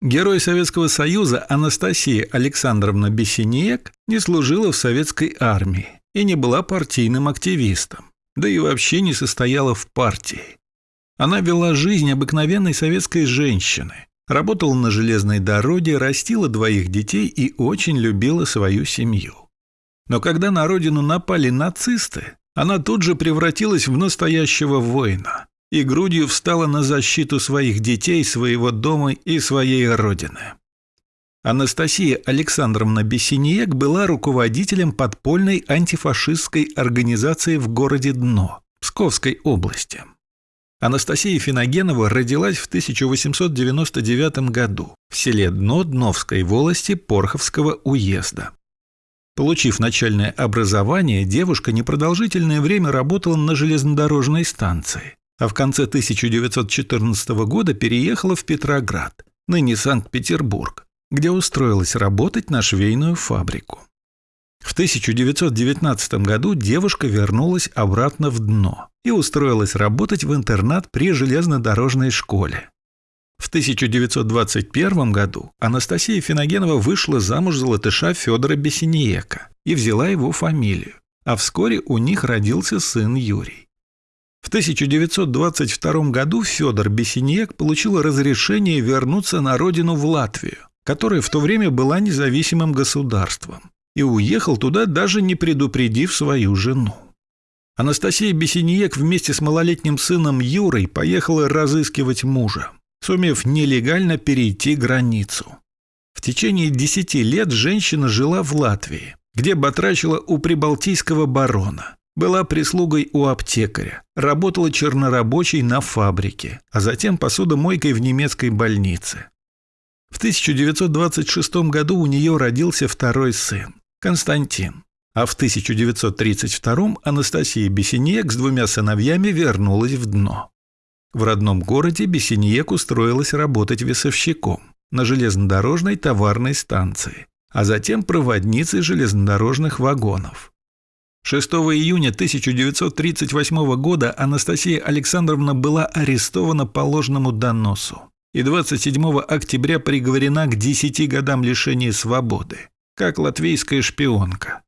Герой Советского Союза Анастасия Александровна Бессинек не служила в советской армии и не была партийным активистом, да и вообще не состояла в партии. Она вела жизнь обыкновенной советской женщины, работала на железной дороге, растила двоих детей и очень любила свою семью. Но когда на родину напали нацисты, она тут же превратилась в настоящего воина и грудью встала на защиту своих детей, своего дома и своей родины. Анастасия Александровна Бессиньек была руководителем подпольной антифашистской организации в городе Дно, Псковской области. Анастасия Финогенова родилась в 1899 году в селе Дно Дновской волости Порховского уезда. Получив начальное образование, девушка непродолжительное время работала на железнодорожной станции, а в конце 1914 года переехала в Петроград, ныне Санкт-Петербург, где устроилась работать на швейную фабрику. В 1919 году девушка вернулась обратно в дно и устроилась работать в интернат при железнодорожной школе. В 1921 году Анастасия Финогенова вышла замуж за латыша Федора Бесинеека и взяла его фамилию, а вскоре у них родился сын Юрий. В 1922 году Федор Бесинеек получил разрешение вернуться на родину в Латвию, которая в то время была независимым государством и уехал туда, даже не предупредив свою жену. Анастасия Бесиньек вместе с малолетним сыном Юрой поехала разыскивать мужа, сумев нелегально перейти границу. В течение десяти лет женщина жила в Латвии, где батрачила у прибалтийского барона, была прислугой у аптекаря, работала чернорабочей на фабрике, а затем посудомойкой в немецкой больнице. В 1926 году у нее родился второй сын. Константин. А в 1932 Анастасия Бесеньек с двумя сыновьями вернулась в дно. В родном городе Бесеньек устроилась работать весовщиком на железнодорожной товарной станции, а затем проводницей железнодорожных вагонов. 6 июня 1938 года Анастасия Александровна была арестована по ложному доносу и 27 октября приговорена к 10 годам лишения свободы как латвийская шпионка.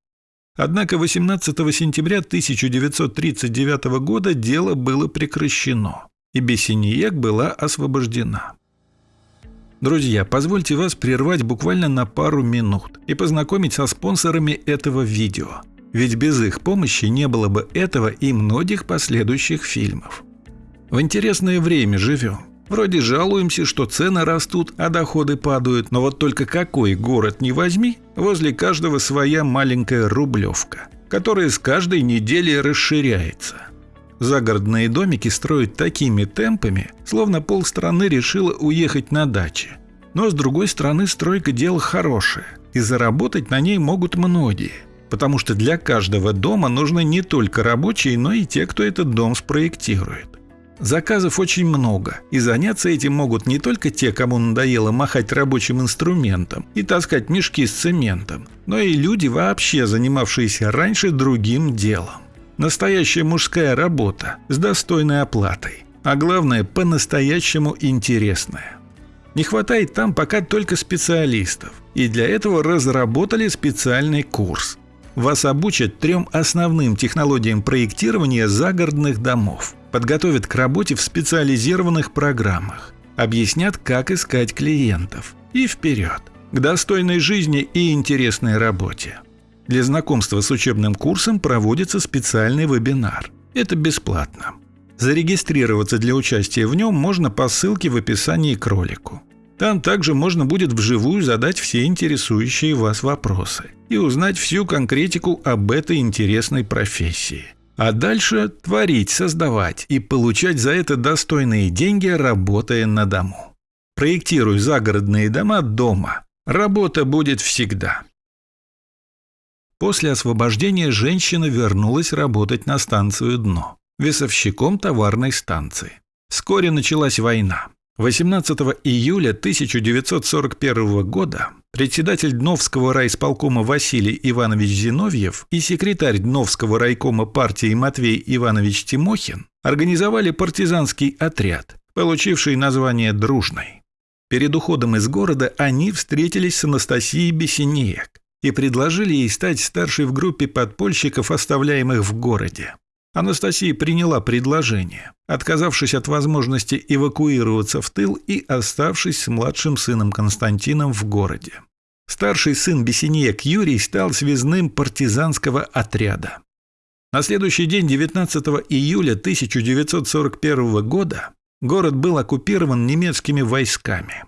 Однако 18 сентября 1939 года дело было прекращено, и Бессиньек была освобождена. Друзья, позвольте вас прервать буквально на пару минут и познакомить со спонсорами этого видео, ведь без их помощи не было бы этого и многих последующих фильмов. В интересное время живем. Вроде жалуемся, что цены растут, а доходы падают, но вот только какой город не возьми, возле каждого своя маленькая рублевка, которая с каждой неделей расширяется. Загородные домики строят такими темпами, словно полстраны решила уехать на даче. Но с другой стороны стройка дело хорошее, и заработать на ней могут многие, потому что для каждого дома нужны не только рабочие, но и те, кто этот дом спроектирует. Заказов очень много, и заняться этим могут не только те, кому надоело махать рабочим инструментом и таскать мешки с цементом, но и люди, вообще занимавшиеся раньше другим делом. Настоящая мужская работа с достойной оплатой, а главное, по-настоящему интересная. Не хватает там пока только специалистов, и для этого разработали специальный курс. Вас обучат трем основным технологиям проектирования загородных домов – подготовят к работе в специализированных программах, объяснят, как искать клиентов и вперед, к достойной жизни и интересной работе. Для знакомства с учебным курсом проводится специальный вебинар. Это бесплатно. Зарегистрироваться для участия в нем можно по ссылке в описании к ролику. Там также можно будет вживую задать все интересующие вас вопросы и узнать всю конкретику об этой интересной профессии. А дальше творить, создавать и получать за это достойные деньги, работая на дому. Проектируй загородные дома дома. Работа будет всегда. После освобождения женщина вернулась работать на станцию «Дно», весовщиком товарной станции. Вскоре началась война. 18 июля 1941 года председатель Дновского райисполкома Василий Иванович Зиновьев и секретарь Дновского райкома партии Матвей Иванович Тимохин организовали партизанский отряд, получивший название «Дружный». Перед уходом из города они встретились с Анастасией Бесенеек и предложили ей стать старшей в группе подпольщиков, оставляемых в городе. Анастасия приняла предложение, отказавшись от возможности эвакуироваться в тыл и оставшись с младшим сыном Константином в городе. Старший сын Бесенеек Юрий стал связным партизанского отряда. На следующий день, 19 июля 1941 года, город был оккупирован немецкими войсками.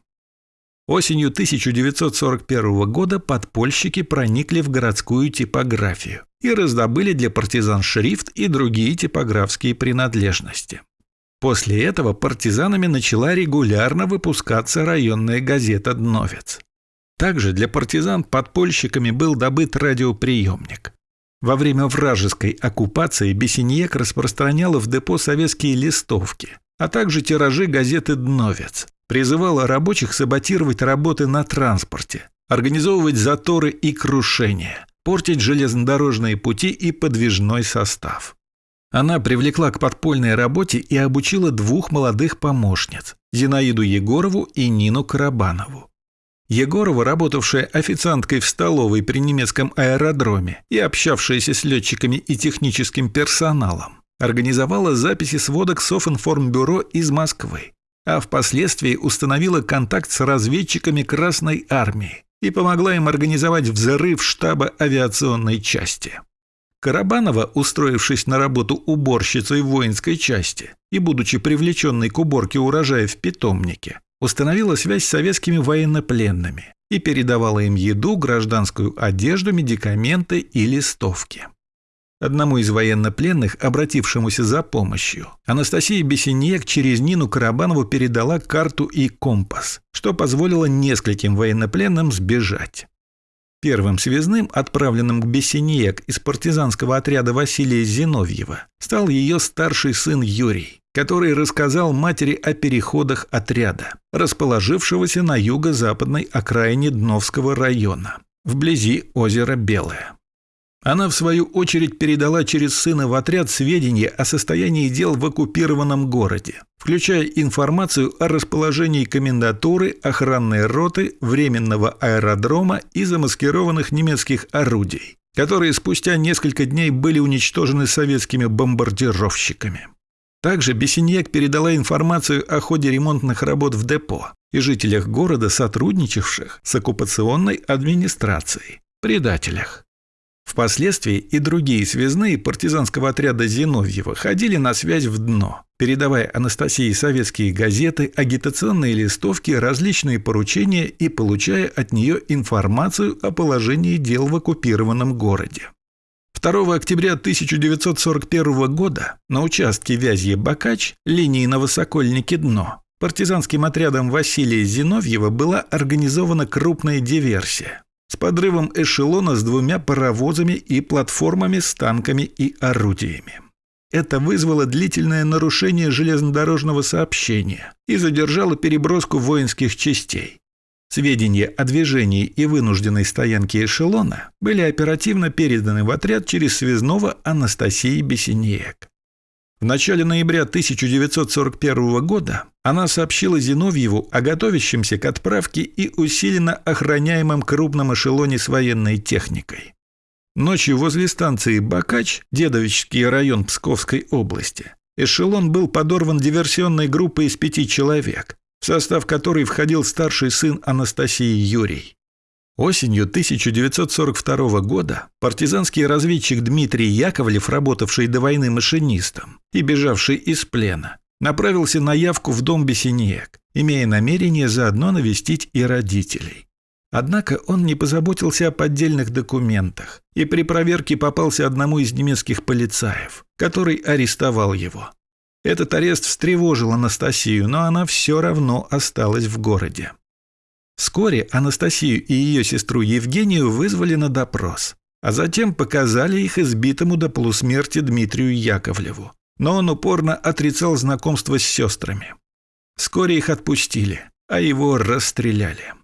Осенью 1941 года подпольщики проникли в городскую типографию и раздобыли для партизан шрифт и другие типографские принадлежности. После этого партизанами начала регулярно выпускаться районная газета «Дновец». Также для партизан подпольщиками был добыт радиоприемник. Во время вражеской оккупации Бесеньек распространяла в депо советские листовки, а также тиражи газеты «Дновец», призывала рабочих саботировать работы на транспорте, организовывать заторы и крушения, портить железнодорожные пути и подвижной состав. Она привлекла к подпольной работе и обучила двух молодых помощниц – Зинаиду Егорову и Нину Карабанову. Егорова, работавшая официанткой в столовой при немецком аэродроме и общавшаяся с летчиками и техническим персоналом, организовала записи сводок Софинформбюро из Москвы а впоследствии установила контакт с разведчиками Красной Армии и помогла им организовать взрыв штаба авиационной части. Карабанова, устроившись на работу уборщицей воинской части и будучи привлеченной к уборке урожая в питомнике, установила связь с советскими военнопленными и передавала им еду, гражданскую одежду, медикаменты и листовки. Одному из военнопленных, обратившемуся за помощью, Анастасия Бесенек через Нину Карабанову передала карту и компас, что позволило нескольким военнопленным сбежать. Первым связным, отправленным к Бесенек из партизанского отряда Василия Зиновьева, стал ее старший сын Юрий, который рассказал матери о переходах отряда, расположившегося на юго-западной окраине Дновского района, вблизи озера Белое. Она, в свою очередь, передала через сына в отряд сведения о состоянии дел в оккупированном городе, включая информацию о расположении комендатуры, охранной роты, временного аэродрома и замаскированных немецких орудий, которые спустя несколько дней были уничтожены советскими бомбардировщиками. Также Бесеньяк передала информацию о ходе ремонтных работ в депо и жителях города, сотрудничавших с оккупационной администрацией, предателях. Впоследствии и другие связные партизанского отряда Зиновьева ходили на связь в дно, передавая Анастасии советские газеты, агитационные листовки, различные поручения и получая от нее информацию о положении дел в оккупированном городе. 2 октября 1941 года на участке Вязье-Бакач линии на Высокольнике-Дно партизанским отрядом Василия Зиновьева была организована крупная диверсия с подрывом эшелона с двумя паровозами и платформами с танками и орудиями. Это вызвало длительное нарушение железнодорожного сообщения и задержало переброску воинских частей. Сведения о движении и вынужденной стоянке эшелона были оперативно переданы в отряд через связного Анастасии Бесенеек. В начале ноября 1941 года она сообщила Зиновьеву о готовящемся к отправке и усиленно охраняемом крупном эшелоне с военной техникой. Ночью возле станции Бакач, Дедовичский район Псковской области, эшелон был подорван диверсионной группой из пяти человек, в состав которой входил старший сын Анастасии Юрий. Осенью 1942 года партизанский разведчик Дмитрий Яковлев, работавший до войны машинистом и бежавший из плена, направился на явку в дом Бесенеек, имея намерение заодно навестить и родителей. Однако он не позаботился о поддельных документах и при проверке попался одному из немецких полицаев, который арестовал его. Этот арест встревожил Анастасию, но она все равно осталась в городе. Вскоре Анастасию и ее сестру Евгению вызвали на допрос, а затем показали их избитому до полусмерти Дмитрию Яковлеву. Но он упорно отрицал знакомство с сестрами. Вскоре их отпустили, а его расстреляли.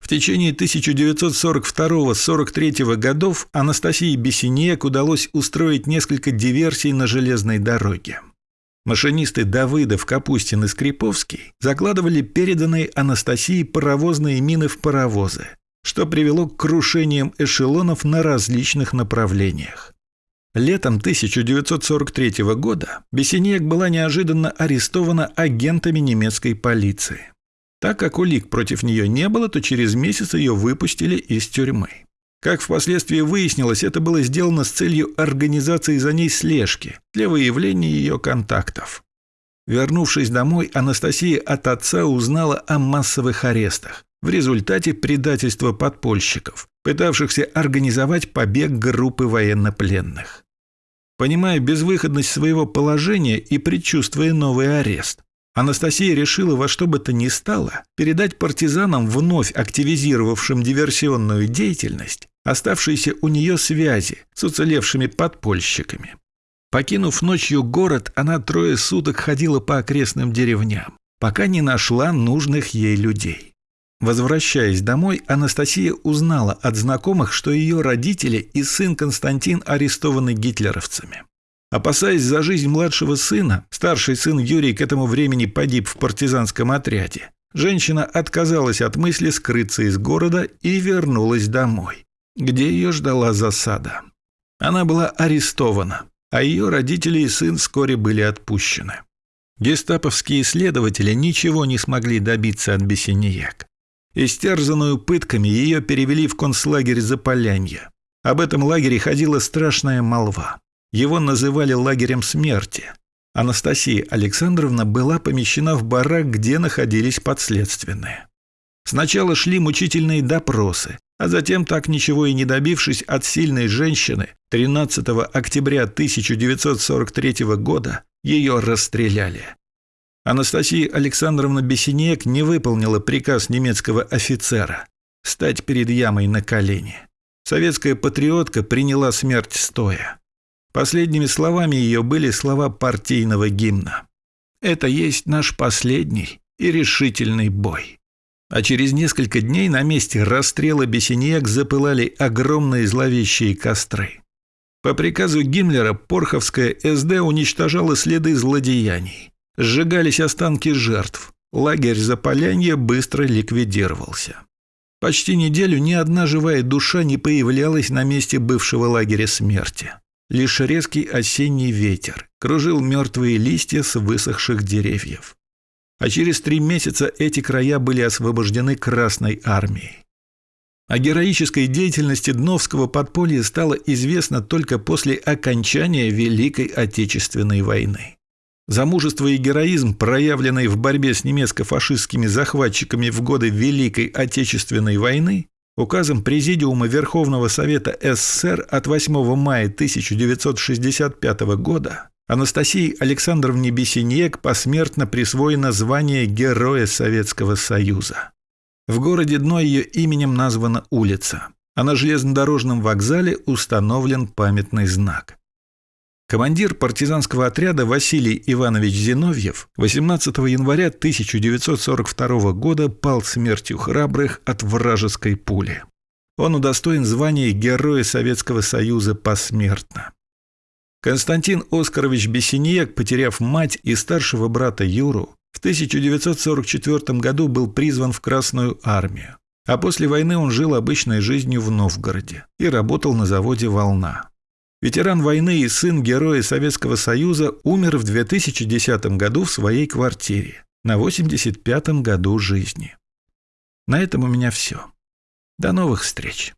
В течение 1942-43 годов Анастасии Бесенек удалось устроить несколько диверсий на железной дороге. Машинисты Давыдов, Капустин и Скриповский закладывали переданные Анастасии паровозные мины в паровозы, что привело к крушениям эшелонов на различных направлениях. Летом 1943 года Бессинек была неожиданно арестована агентами немецкой полиции. Так как улик против нее не было, то через месяц ее выпустили из тюрьмы. Как впоследствии выяснилось, это было сделано с целью организации за ней слежки для выявления ее контактов. Вернувшись домой, Анастасия от отца узнала о массовых арестах в результате предательства подпольщиков, пытавшихся организовать побег группы военнопленных. Понимая безвыходность своего положения и предчувствуя новый арест, Анастасия решила во что бы то ни стало передать партизанам, вновь активизировавшим диверсионную деятельность, оставшиеся у нее связи с уцелевшими подпольщиками. Покинув ночью город, она трое суток ходила по окрестным деревням, пока не нашла нужных ей людей. Возвращаясь домой, Анастасия узнала от знакомых, что ее родители и сын Константин арестованы гитлеровцами. Опасаясь за жизнь младшего сына, старший сын Юрий к этому времени погиб в партизанском отряде. Женщина отказалась от мысли скрыться из города и вернулась домой, где ее ждала засада. Она была арестована, а ее родители и сын вскоре были отпущены. Гестаповские следователи ничего не смогли добиться от Бессиньяк. Истерзанную пытками ее перевели в концлагерь Заполянье. Об этом лагере ходила страшная молва. Его называли лагерем смерти. Анастасия Александровна была помещена в барак, где находились подследственные. Сначала шли мучительные допросы, а затем, так ничего и не добившись от сильной женщины, 13 октября 1943 года ее расстреляли. Анастасия Александровна Бесенек не выполнила приказ немецкого офицера стать перед ямой на колени. Советская патриотка приняла смерть стоя. Последними словами ее были слова партийного гимна. «Это есть наш последний и решительный бой». А через несколько дней на месте расстрела Бесенек запылали огромные зловещие костры. По приказу Гиммлера Порховская СД уничтожала следы злодеяний. Сжигались останки жертв. Лагерь Заполянья быстро ликвидировался. Почти неделю ни одна живая душа не появлялась на месте бывшего лагеря смерти. Лишь резкий осенний ветер кружил мертвые листья с высохших деревьев. А через три месяца эти края были освобождены Красной армией. О героической деятельности Дновского подполья стало известно только после окончания Великой Отечественной войны. За мужество и героизм, проявленный в борьбе с немецко-фашистскими захватчиками в годы Великой Отечественной войны, указом Президиума Верховного Совета СССР от 8 мая 1965 года Анастасии Александровне Бесеньек посмертно присвоено звание Героя Советского Союза. В городе Дно ее именем названа улица, а на железнодорожном вокзале установлен памятный знак. Командир партизанского отряда Василий Иванович Зиновьев 18 января 1942 года пал смертью храбрых от вражеской пули. Он удостоен звания Героя Советского Союза посмертно. Константин Оскарович Бессиньяк, потеряв мать и старшего брата Юру, в 1944 году был призван в Красную армию, а после войны он жил обычной жизнью в Новгороде и работал на заводе «Волна». Ветеран войны и сын героя Советского Союза умер в 2010 году в своей квартире на 85-м году жизни. На этом у меня все. До новых встреч.